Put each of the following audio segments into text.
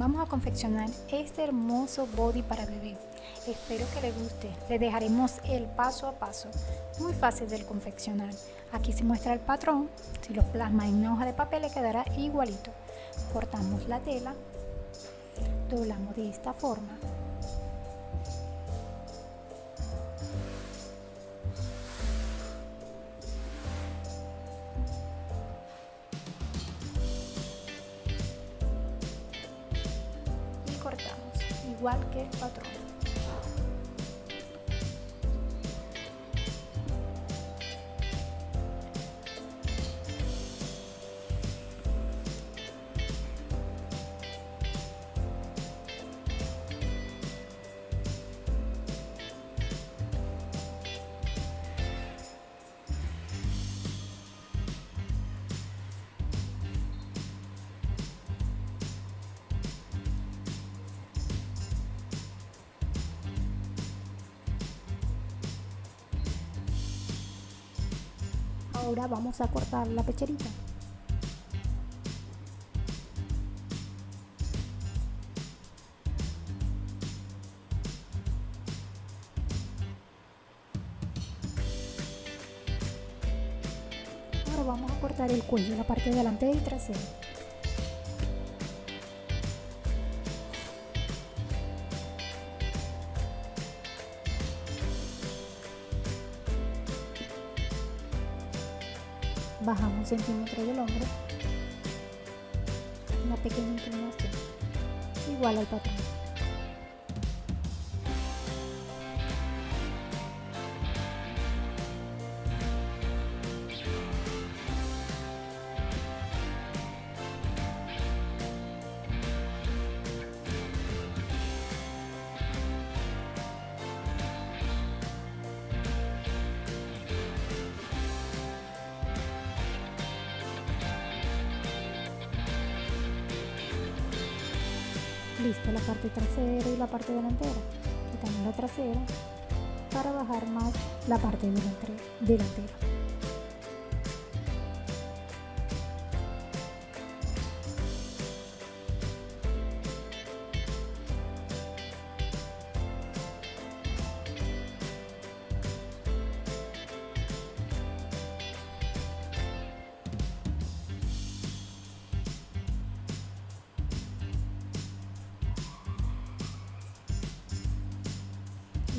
Vamos a confeccionar este hermoso body para bebé. Espero que le guste. Le dejaremos el paso a paso. Muy fácil de confeccionar. Aquí se muestra el patrón. Si lo plasma en una hoja de papel le quedará igualito. Cortamos la tela. Doblamos de esta forma. Igual que patrón. Ahora vamos a cortar la pecherita. Ahora vamos a cortar el cuello, la parte delantera y trasera. Bajamos un centímetro del hombro, una pequeña inclinación, igual al patrón. Listo la parte trasera y la parte delantera quitamos la trasera para bajar más la parte delantera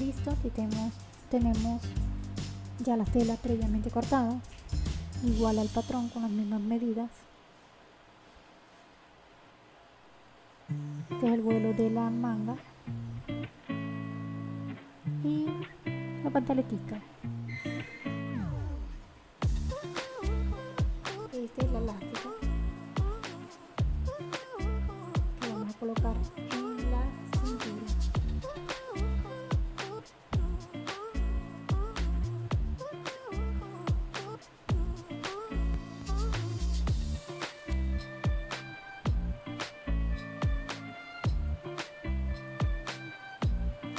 listo aquí tenemos, tenemos ya la tela previamente cortada igual al patrón con las mismas medidas. Este es el vuelo de la manga. Y la pantaletica esta es la elástica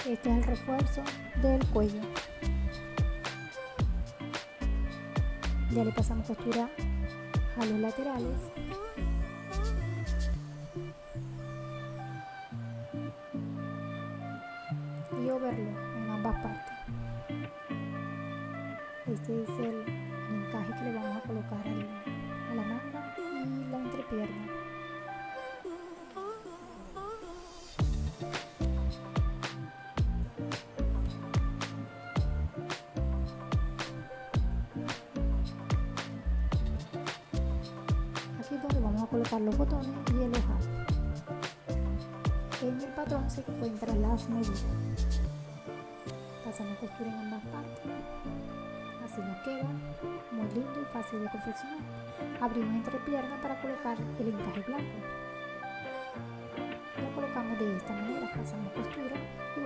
este es el refuerzo del cuello. Ya le pasamos costura a los laterales. Y overlock en ambas partes. Este es el encaje que le vamos a colocar a la manga y la entrepierna colocar los botones y el ojal. En el patrón se encuentran las medidas. Pasamos costura en ambas partes. Así nos queda muy lindo y fácil de confeccionar. Abrimos entre piernas para colocar el encaje blanco. Lo colocamos de esta manera, pasamos costura y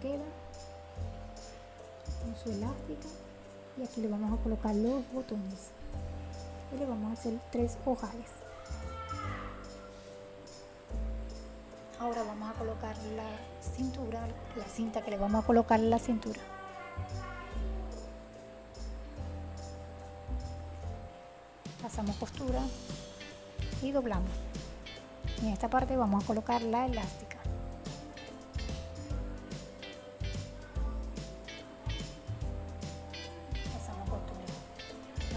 queda. Con su elástica y aquí le vamos a colocar los botones. Y le vamos a hacer tres ojales. Ahora vamos a colocar la cintura la cinta que le vamos a colocar en la cintura. Pasamos costura y doblamos. En esta parte vamos a colocar la elástica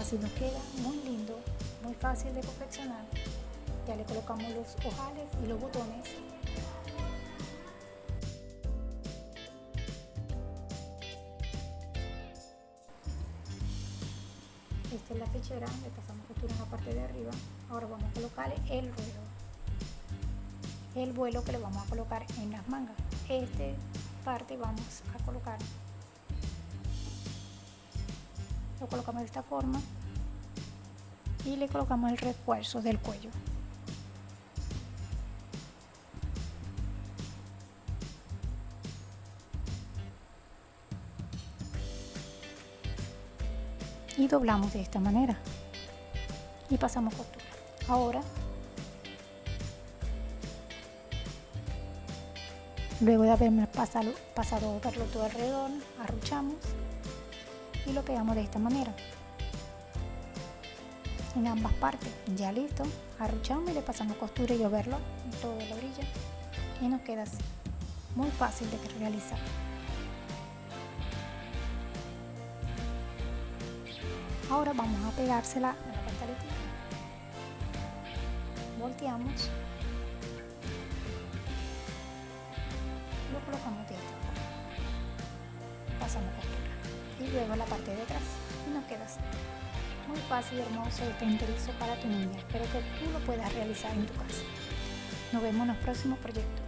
así nos queda muy lindo muy fácil de confeccionar ya le colocamos los ojales y los botones. Esta es la fichera, le pasamos costura en la parte de arriba. Ahora vamos a colocarle el ruedo el vuelo que le vamos a colocar en las mangas. Este parte vamos a colocar lo colocamos de esta forma y le colocamos el refuerzo del cuello. Y doblamos de esta manera y pasamos costura. Ahora luego de haberme pasado, pasado verlo todo alrededor arruchamos y lo pegamos de esta manera. En ambas partes. Ya listo. Arruchamos y le pasamos costura y verlo en toda la orilla y nos queda así. Muy fácil de realizar. Ahora vamos a pegársela a la pantaleta volteamos. Lo colocamos de esta forma. Pasamos costura y luego la parte de atrás. Y nos queda así. Muy fácil y hermoso este enterizo para tu niña. Espero que tú lo puedas realizar en tu casa. Nos vemos en los próximos proyectos